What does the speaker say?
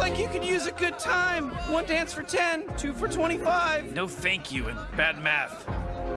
like you could use a good time. One dance for 10, two for 25. No thank you and bad math.